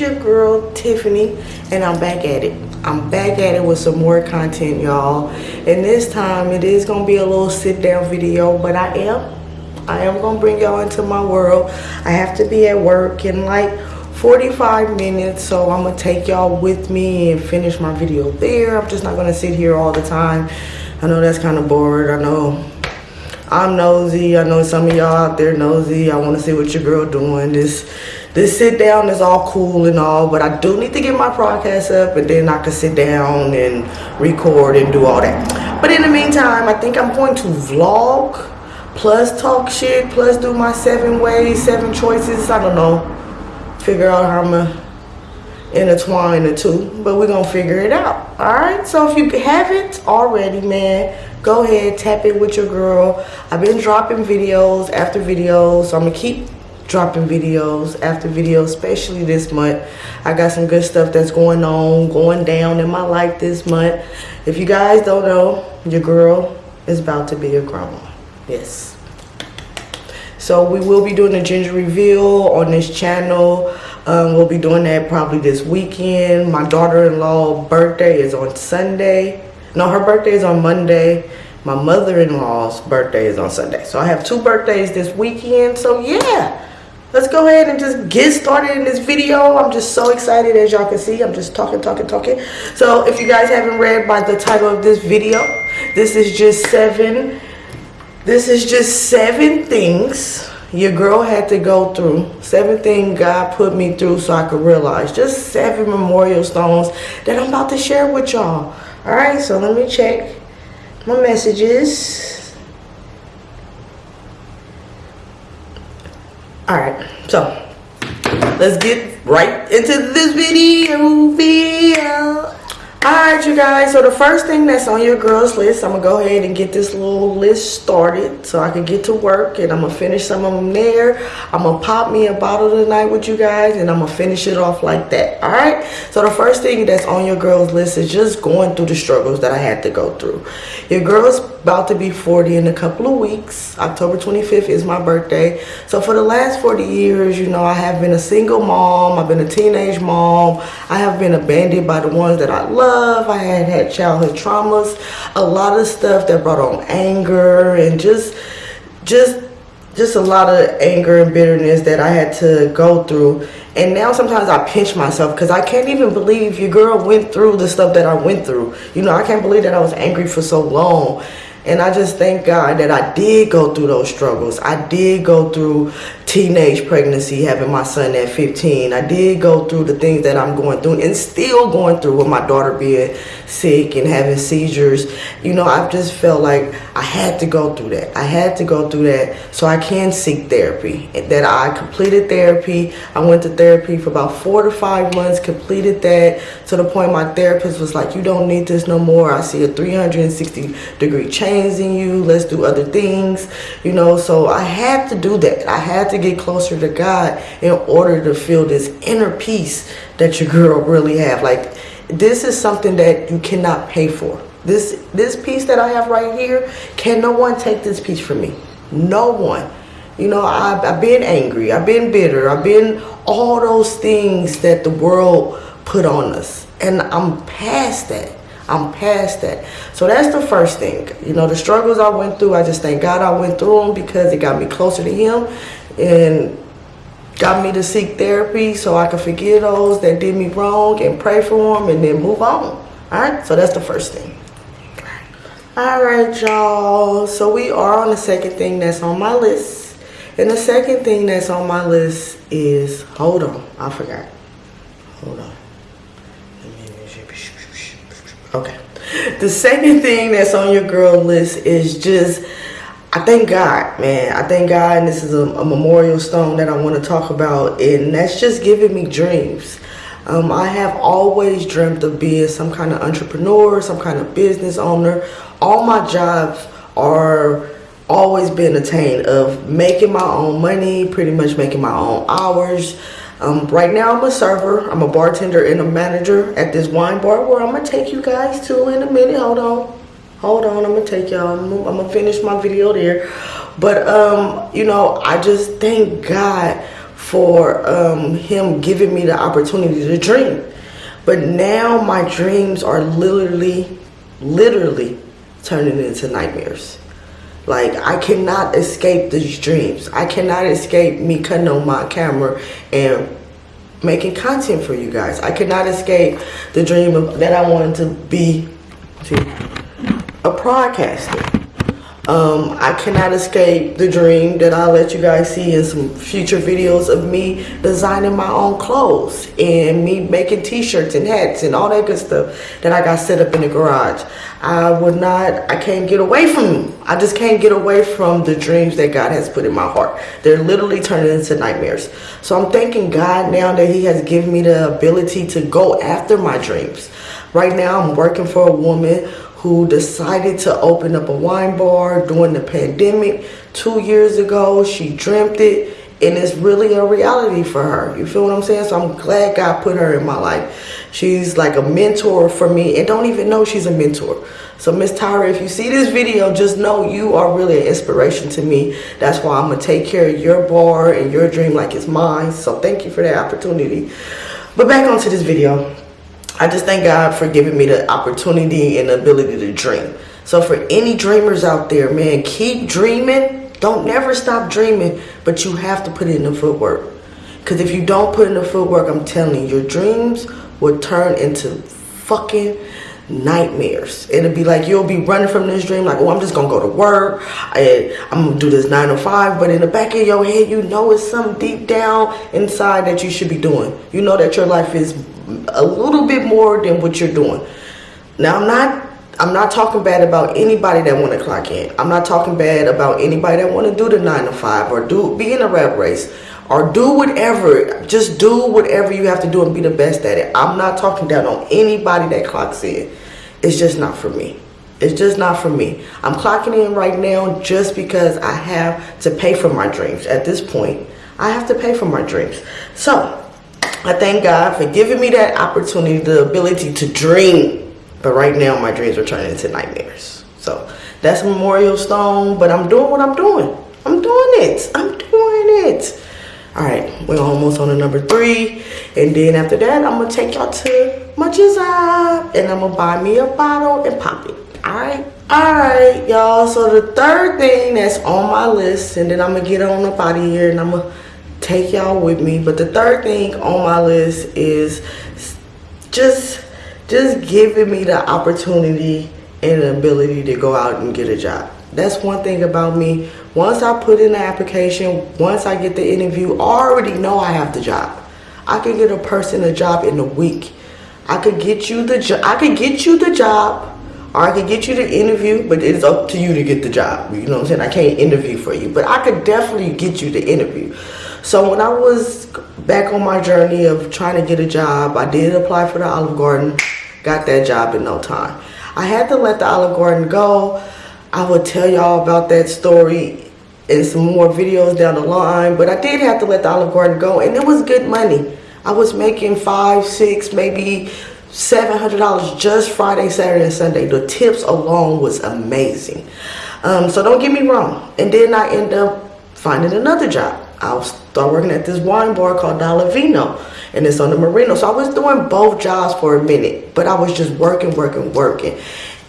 Your girl Tiffany, and I'm back at it. I'm back at it with some more content, y'all. And this time it is gonna be a little sit down video, but I am, I am gonna bring y'all into my world. I have to be at work in like 45 minutes, so I'm gonna take y'all with me and finish my video there. I'm just not gonna sit here all the time. I know that's kind of bored. I know I'm nosy. I know some of y'all out there nosy. I want to see what your girl doing. This this sit down is all cool and all, but I do need to get my podcast up and then I can sit down and record and do all that. But in the meantime, I think I'm going to vlog plus talk shit plus do my seven ways, seven choices. I don't know. Figure out how I'm gonna intertwine the two, but we're gonna figure it out. All right. So if you haven't already, man go ahead tap it with your girl i've been dropping videos after videos so i'm gonna keep dropping videos after videos especially this month. I got some good stuff that's going on going down in my life this month. If you guys don't know your girl is about to be a grandma yes. So we will be doing a ginger reveal on this channel. Um, we'll be doing that probably this weekend. My daughter-in-law birthday is on sunday. No, her birthday is on Monday. My mother-in-law's birthday is on Sunday. So I have two birthdays this weekend. So yeah, let's go ahead and just get started in this video. I'm just so excited as y'all can see. I'm just talking, talking, talking. So if you guys haven't read by the title of this video, this is just seven. This is just seven things your girl had to go through. Seven things God put me through so I could realize. Just seven memorial stones that I'm about to share with y'all. All right, so let me check my messages. All right, so let's get right into this video. Alright you guys, so the first thing that's on your girls list, I'm going to go ahead and get this little list started so I can get to work and I'm going to finish some of them there. I'm going to pop me a bottle tonight with you guys and I'm going to finish it off like that. Alright, so the first thing that's on your girls list is just going through the struggles that I had to go through. Your girl's about to be 40 in a couple of weeks. October 25th is my birthday. So for the last 40 years, you know, I have been a single mom. I've been a teenage mom. I have been abandoned by the ones that I love love. I had had childhood traumas, a lot of stuff that brought on anger and just, just, just a lot of anger and bitterness that I had to go through. And now sometimes I pinch myself because I can't even believe your girl went through the stuff that I went through. You know, I can't believe that I was angry for so long. And I just thank God that I did go through those struggles. I did go through teenage pregnancy, having my son at 15. I did go through the things that I'm going through and still going through with my daughter being sick and having seizures. You know, I've just felt like I had to go through that. I had to go through that so I can seek therapy. That I completed therapy. I went to therapy for about four to five months, completed that to the point my therapist was like, you don't need this no more. I see a 360 degree change in you. Let's do other things. You know, so I had to do that. I had to get closer to God in order to feel this inner peace that your girl really have. Like this is something that you cannot pay for. This this piece that I have right here, can no one take this piece from me? No one. You know, I've, I've been angry. I've been bitter. I've been all those things that the world put on us. And I'm past that. I'm past that. So that's the first thing. You know, the struggles I went through, I just thank God I went through them because it got me closer to Him and got me to seek therapy so I could forgive those that did me wrong and pray for them and then move on. All right, so that's the first thing. All right, y'all. So we are on the second thing that's on my list. And the second thing that's on my list is, hold on, I forgot. Hold on. Okay. The second thing that's on your girl list is just I thank God, man. I thank God, and this is a, a, memorial stone that I want to talk about, and that's just giving me dreams. Um, I have always dreamt of being some kind of entrepreneur, some kind of business owner. All my jobs are always been attained of making my own money, pretty much making my own hours. Um, right now, I'm a server. I'm a bartender and a manager at this wine bar where I'm going to take you guys to in a minute. Hold on. hold on i'm gonna take y'all I'm, I'm gonna finish my video there but um you know i just thank god for um him giving me the opportunity to dream but now my dreams are literally literally turning into nightmares like I cannot escape these dreams. I cannot escape me cutting on my camera and making content for you guys. I cannot escape the dream of, that I wanted to be see, a broadcaster. Um, I cannot escape the dream that I'll let you guys see in some future videos of me designing my own clothes and me making t-shirts and hats and all that good stuff that I got set up in the garage. I would not, I can't get away from them. I just can't get away from the dreams that God has put in my heart. They're literally turning into nightmares. So I'm thanking God now that he has given me the ability to go after my dreams. Right now I'm working for a woman who decided to open up a wine bar during the pandemic two years ago. She dreamt it and it's really a reality for her. You feel what I'm saying? So I'm glad God put her in my life. She's like a mentor for me and don't even know she's a mentor. So Miss Tyra, if you see this video, just know you are really an inspiration to me. That's why I'm going to take care of your bar and your dream like it's mine. So thank you for that opportunity. But back onto this video. I just thank God for giving me the opportunity and the ability to dream. So for any dreamers out there, man, keep dreaming. Don't never stop dreaming, but you have to put in the footwork. Because if you don't put in the footwork, I'm telling you, your dreams will turn into fucking nightmares. It'll be like you'll be running from this dream like, oh, I'm just going to go to work. I, I'm going to do this 9 to 5. But in the back of your head, you know it's something deep down inside that you should be doing. You know that your life is a little bit more than what you're doing. Now, I'm not I'm not talking bad about anybody that want to clock in. I'm not talking bad about anybody that want to do the 9 to 5 or do be in a rep race or do whatever. Just do whatever you have to do and be the best at it. I'm not talking down on anybody that clocks in. It's just not for me. It's just not for me. I'm clocking in right now just because I have to pay for my dreams. At this point, I have to pay for my dreams. So, I thank God for giving me that opportunity, the ability to dream. But right now, my dreams are turning into nightmares. So that's Memorial Stone, but I'm doing what I'm doing. I'm doing it. I'm doing it. All right, we're almost on to number three. And then after that, I'm to take y'all to my job. And I'm to buy me a bottle and pop it. All right. All right, y'all. So the third thing that's on my list, and then I'm to get on up out of here and I'm to take y'all with me. But the third thing on my list is just just giving me the opportunity and the ability to go out and get a job. That's one thing about me. Once I put in the application, once I get the interview, I already know I have the job. I could get a person a job in a week. I could get you the job. I could get you the job or I could get you the interview, but it's up to you to get the job. You know what I'm saying? I can't interview for you, but I could definitely get you the interview. So when I was back on my journey of trying to get a job, I did apply for the Olive Garden, got that job in no time. I had to let the Olive Garden go. I will tell y'all about that story in some more videos down the line, but I did have to let the Olive Garden go and it was good money. I was making five, six, maybe $700 just Friday, Saturday, and Sunday. The tips alone was amazing. Um, so don't get me wrong. And then I end up finding another job. I'll start working at this wine bar called Dollar Vino and it's on the Marino. So I was doing both jobs for a minute, but I was just working, working, working.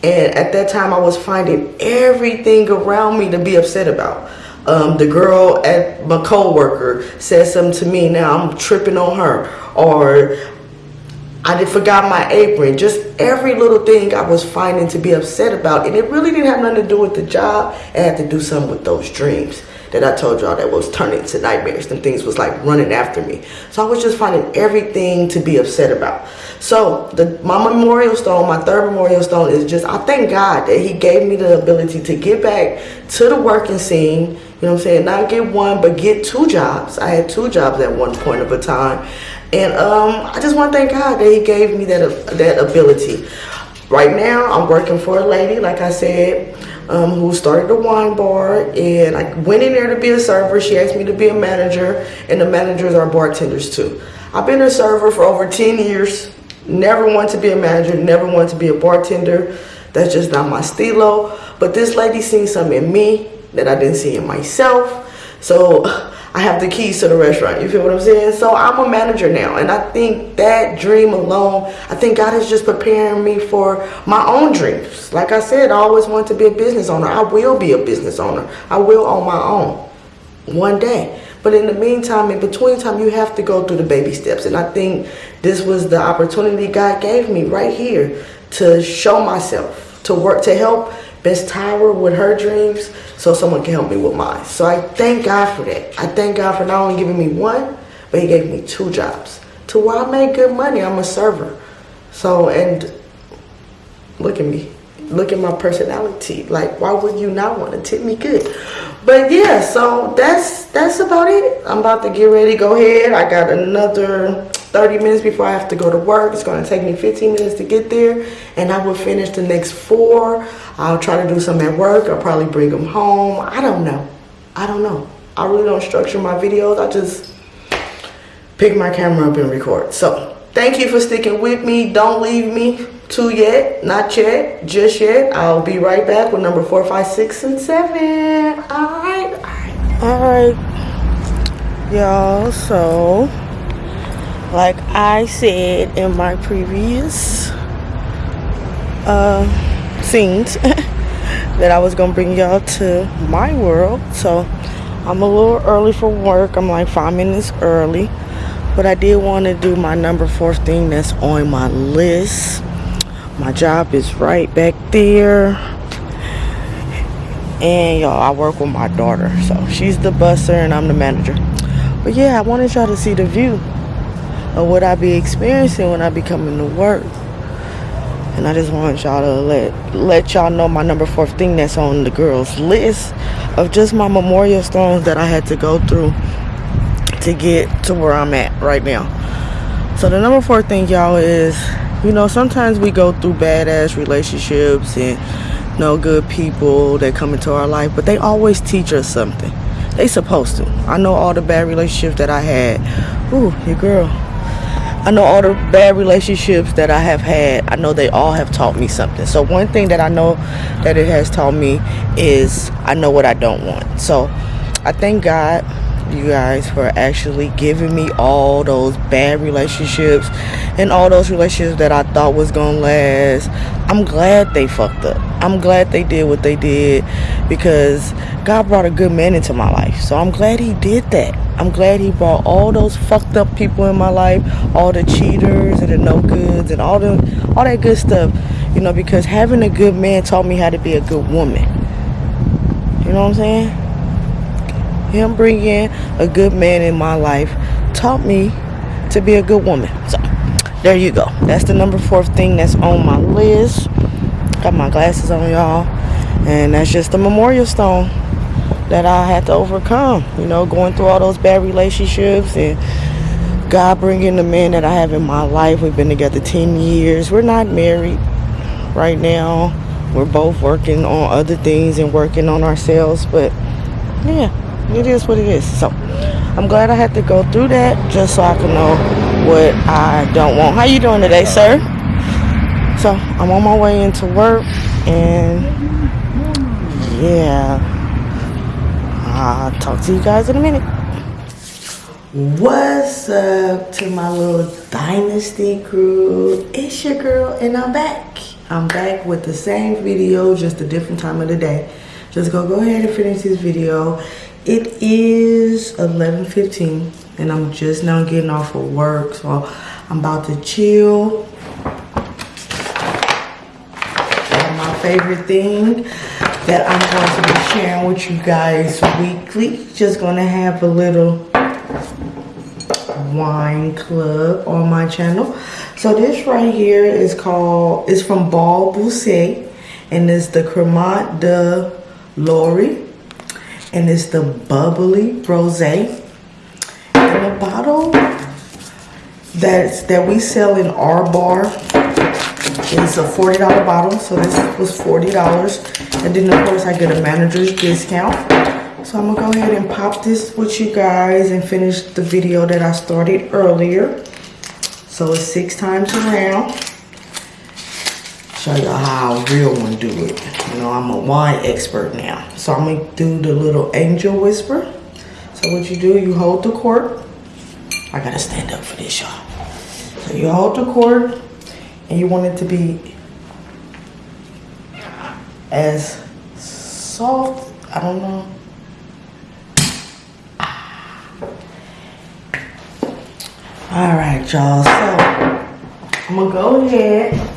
And at that time I was finding everything around me to be upset about. Um, the girl at my co-worker said something to me, now I'm tripping on her. Or I did forgot my apron. Just every little thing I was finding to be upset about. And it really didn't have nothing to do with the job. It had to do something with those dreams that I told y'all that was turning to nightmares and things was like running after me. So I was just finding everything to be upset about. So the my memorial stone, my third memorial stone is just, I thank God that he gave me the ability to get back to the working scene, you know what I'm saying? Not get one, but get two jobs. I had two jobs at one point of a time. And um, I just want to thank God that he gave me that, that ability. Right now, I'm working for a lady, like I said, um, who started a wine bar. And I went in there to be a server. She asked me to be a manager. And the managers are bartenders too. I've been a server for over 10 years. Never wanted to be a manager. Never wanted to be a bartender. That's just not my stilo. But this lady seen something in me that I didn't see in myself. So I have the keys to the restaurant. You feel what I'm saying? So I'm a manager now. And I think that dream alone, I think God is just preparing me for my own dreams. Like I said, I always want to be a business owner. I will be a business owner. I will own my own one day. But in the meantime, in between time, you have to go through the baby steps. And I think this was the opportunity God gave me right here to show myself, to work, to help Miss Tyra with her dreams so someone can help me with mine. So I thank God for that. I thank God for not only giving me one, but he gave me two jobs. To where I make good money, I'm a server. So, and look at me. Look at my personality. Like, why would you not want to tip me good? But yeah, so that's that's about it. I'm about to get ready. Go ahead. I got another 30 minutes before I have to go to work. It's going to take me 15 minutes to get there. And I will finish the next four. I'll try to do some at work. I'll probably bring them home. I don't know. I don't know. I really don't structure my videos. I just pick my camera up and record. So thank you for sticking with me. Don't leave me too yet. Not yet. Just yet. I'll be right back with number four, five, six, and seven. All right. All right. All right. Y'all, so like I said in my previous uh, scenes that I was gonna bring y'all to my world so I'm a little early for work I'm like five minutes early but I did want to do my number four thing that's on my list my job is right back there and y'all I work with my daughter so she's the busser and I'm the manager but yeah I wanted y'all to see the view of what I be experiencing when I be coming to work. And I just want y'all to let let y'all know my number four thing that's on the girls list of just my memorial stones that I had to go through to get to where I'm at right now. So the number four thing y'all is, you know, sometimes we go through badass relationships and no good people that come into our life, but they always teach us something. They supposed to. I know all the bad relationships that I had. Ooh, your girl I know all the bad relationships that I have had, I know they all have taught me something. So one thing that I know that it has taught me is I know what I don't want. So I thank God you guys for actually giving me all those bad relationships and all those relationships that I thought was gonna last. I'm glad they fucked up. I'm glad they did what they did because God brought a good man into my life. So I'm glad he did that. I'm glad he brought all those fucked up people in my life, all the cheaters and the no goods and all the all that good stuff. You know, because having a good man taught me how to be a good woman. You know what I'm saying? Him bringing a good man in my life taught me to be a good woman. So there you go. That's the number four thing that's on my list. Got my glasses on, y'all. And that's just the memorial stone that I had to overcome. You know, going through all those bad relationships and God bringing the man that I have in my life. We've been together 10 years. We're not married right now. We're both working on other things and working on ourselves. But yeah, it is what it is. So I'm glad I had to go through that just so I can know what I don't want. How you doing today, sir? So I'm on my way into work and yeah. I'll talk to you guys in a minute. What's up to my little dynasty crew? It's your girl and I'm back. I'm back with the same video, just a different time of the day. Just go go ahead and finish this video it is 11.15 and I'm just now getting off of work. So I'm about to chill. And my favorite thing that I'm going to be sharing with you guys weekly. Just going to have a little wine club on my channel. So this right here is called, it's from Bal Bousset and it's the Cremant de Loire and it's the bubbly rosé. And the bottle that's that we sell in our bar it's a $40 bottle. So this was $40. And then of course I get a manager's discount. So I'm gonna go ahead and pop this with you guys and finish the video that I started earlier. So it's six times around. Show y'all how a real one do it. You know, I'm a wine expert now. So I'm gonna do the little angel whisper. So what you do, you hold the cork. I gotta stand up for this, y'all. So you hold the cork and you want it to be as soft, I don't know. All right, y'all, so I'm gonna go ahead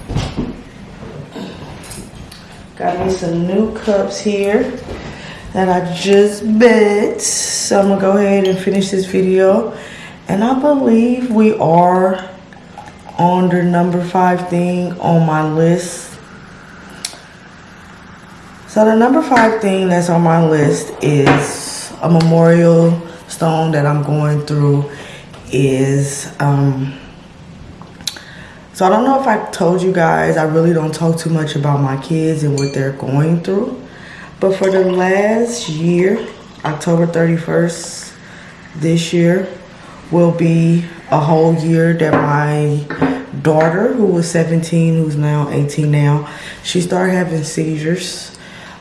Got me some new cups here that I just bit. So I'm gonna go ahead and finish this video. And I believe we are on the number five thing on my list. So the number five thing that's on my list is a memorial stone that I'm going through is um, so I don't know if I told you guys, I really don't talk too much about my kids and what they're going through. But for the last year, October 31st this year will be a whole year that my daughter, who was 17, who's now 18 now, she started having seizures.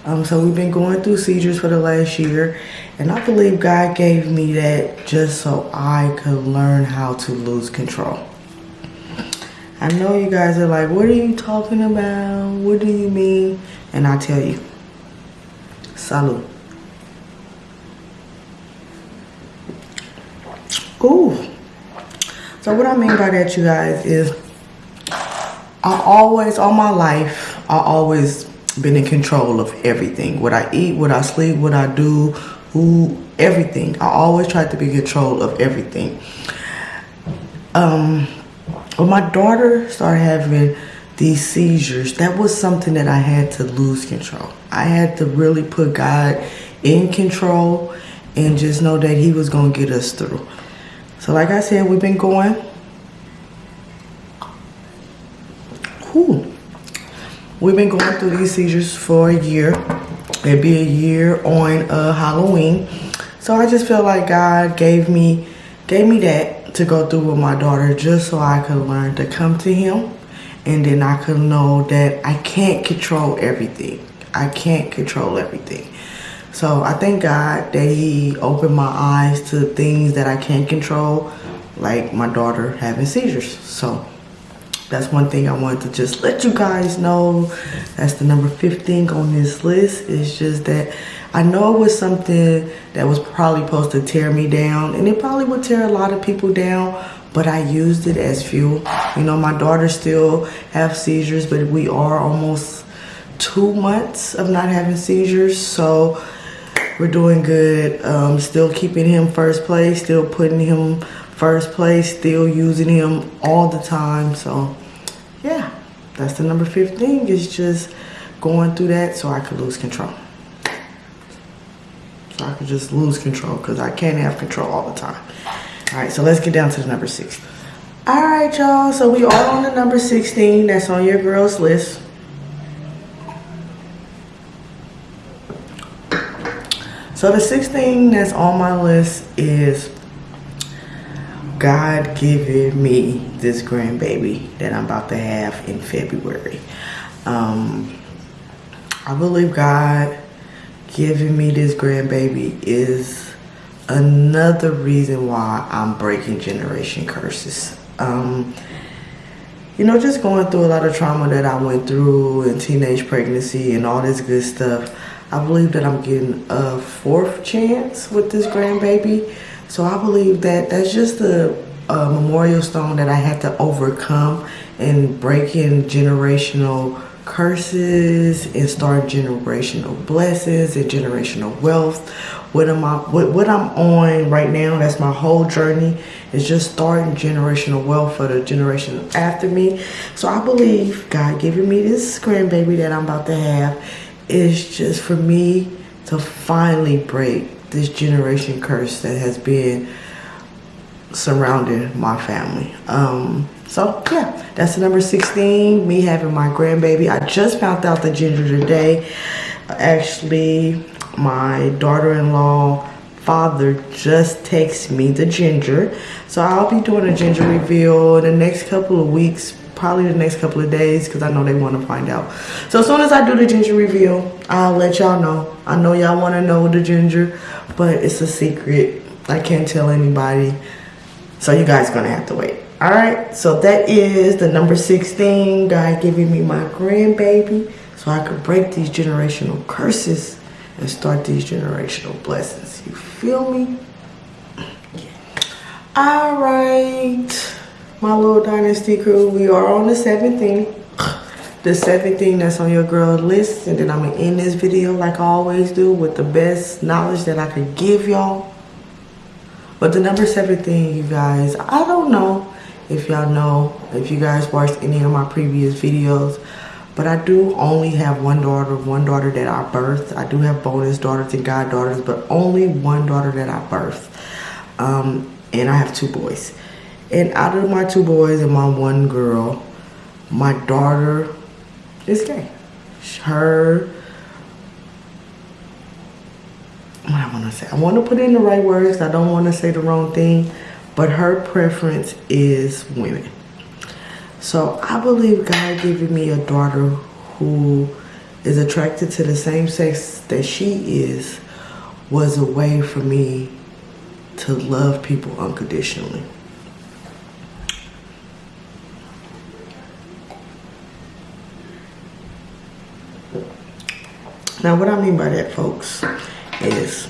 Um, so we've been going through seizures for the last year. And I believe God gave me that just so I could learn how to lose control. I know you guys are like, what are you talking about? What do you mean? And I tell you, salud. Ooh. So what I mean by that, you guys, is I always, all my life, I always been in control of everything. What I eat, what I sleep, what I do, who, everything. I always try to be in control of everything. Um, when my daughter started having these seizures, that was something that I had to lose control. I had to really put God in control and just know that he was going to get us through. So like I said, we've been going. Whew. We've been going through these seizures for a year. It'd be a year on uh, Halloween. So I just feel like God gave me, gave me that to go through with my daughter just so I could learn to come to him and then I could know that I can't control everything. I can't control everything. So I thank God that he opened my eyes to things that I can't control, like my daughter having seizures. So that's one thing I wanted to just let you guys know. That's the number 15 on this list. It's just that I know it was something that was probably supposed to tear me down and it probably would tear a lot of people down but I used it as fuel. You know, my daughter still have seizures, but we are almost two months of not having seizures. So we're doing good. Um, still keeping him first place, still putting him first place, still using him all the time. So that's the number 15 is just going through that so I could lose control. So I could just lose control because I can't have control all the time. All right, so let's get down to the number six. All right, y'all. So we are on the number 16. That's on your girls list. So the sixth thing that's on my list is God giving me this grandbaby that I'm about to have in February. Um, I believe God giving me this grandbaby is another reason why I'm breaking generation curses. Um, you know, just going through a lot of trauma that I went through and teenage pregnancy and all this good stuff. I believe that I'm getting a fourth chance with this grandbaby. So I believe that that's just a, a memorial stone that I had to overcome and break in generational curses and start generational blessings and generational wealth. What am I what, what I'm on right now, that's my whole journey, is just starting generational wealth for the generation after me. So I believe God giving me this grandbaby that I'm about to have is just for me to finally break this generation curse that has been surrounding my family. Um, so yeah, that's number 16, me having my grandbaby. I just found out the ginger today. Actually, my daughter-in-law father just texted me the ginger. So I'll be doing a ginger reveal in the next couple of weeks, probably the next couple of days because I know they want to find out. So as soon as I do the ginger reveal, I'll let y'all know. I know y'all want to know the ginger, but it's a secret. I can't tell anybody. So you guys gonna have to wait. All right, so that is the number 16, God giving me my grandbaby so I could break these generational curses and start these generational blessings. You feel me? All right, my little dynasty crew, we are on the seventh thing. The seventh thing that's on your girl list, and then I'm gonna end this video like I always do with the best knowledge that I could give y'all. But the number seven thing, you guys, I don't know if y'all know, if you guys watched any of my previous videos. But I do only have one daughter, one daughter that I birthed. I do have bonus daughters and goddaughters, but only one daughter that I birthed. Um, and I have two boys. And out of my two boys and my one girl, my daughter is gay. Her, what I want to say, I want to put in the right words. I don't want to say the wrong thing but her preference is women. So I believe God giving me a daughter who is attracted to the same sex that she is was a way for me to love people unconditionally. Now what I mean by that folks is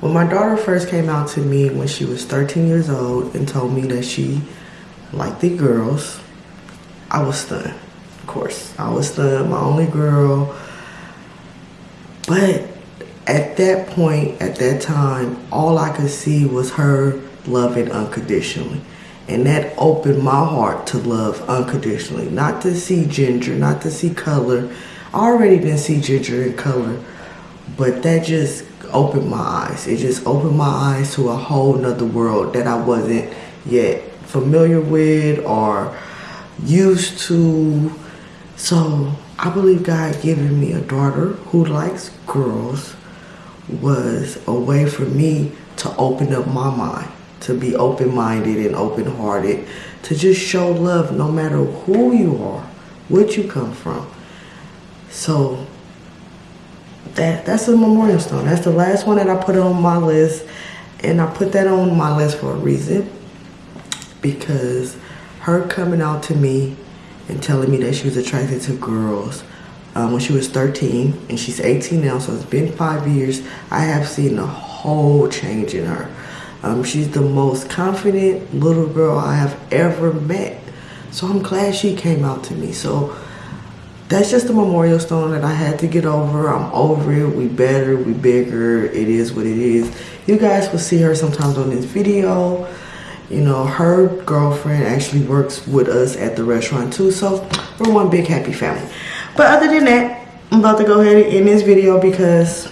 when my daughter first came out to me when she was 13 years old and told me that she liked the girls, I was stunned. Of course, I was stunned, my only girl. But at that point, at that time, all I could see was her loving unconditionally. And that opened my heart to love unconditionally. Not to see ginger, not to see color. Already didn't see ginger in color. But that just opened my eyes. It just opened my eyes to a whole nother world that I wasn't yet familiar with or used to. So I believe God giving me a daughter who likes girls was a way for me to open up my mind, to be open-minded and open-hearted, to just show love no matter who you are, what you come from. So that that's a memorial stone. That's the last one that I put on my list. And I put that on my list for a reason. Because her coming out to me and telling me that she was attracted to girls um, when she was 13 and she's 18 now so it's been five years I have seen a whole change in her um, she's the most confident little girl I have ever met so I'm glad she came out to me so that's just a memorial stone that I had to get over. I'm over it. We better, we bigger. It is what it is. You guys will see her sometimes on this video. You know, her girlfriend actually works with us at the restaurant too. So we're one big happy family. But other than that, I'm about to go ahead and end this video because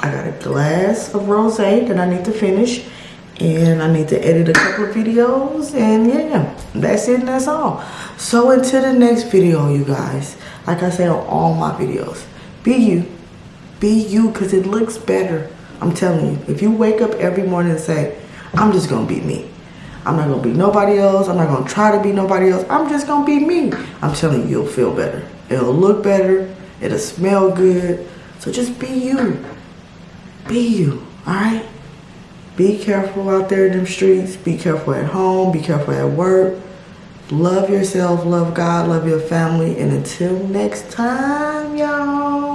I got a glass of rosé that I need to finish and I need to edit a couple of videos and yeah that's it and that's all. So until the next video you guys. Like I say on all my videos. Be you. Be you because it looks better. I'm telling you if you wake up every morning and say I'm just gonna be me. I'm not gonna be nobody else. I'm not gonna try to be nobody else. I'm just gonna be me I'm telling you you'll feel better. It'll look better. It'll smell good. So just be you. Be you all right be careful out there in them streets. Be careful at home. Be careful at work. Love yourself. Love God. Love your family. And until next time, y'all.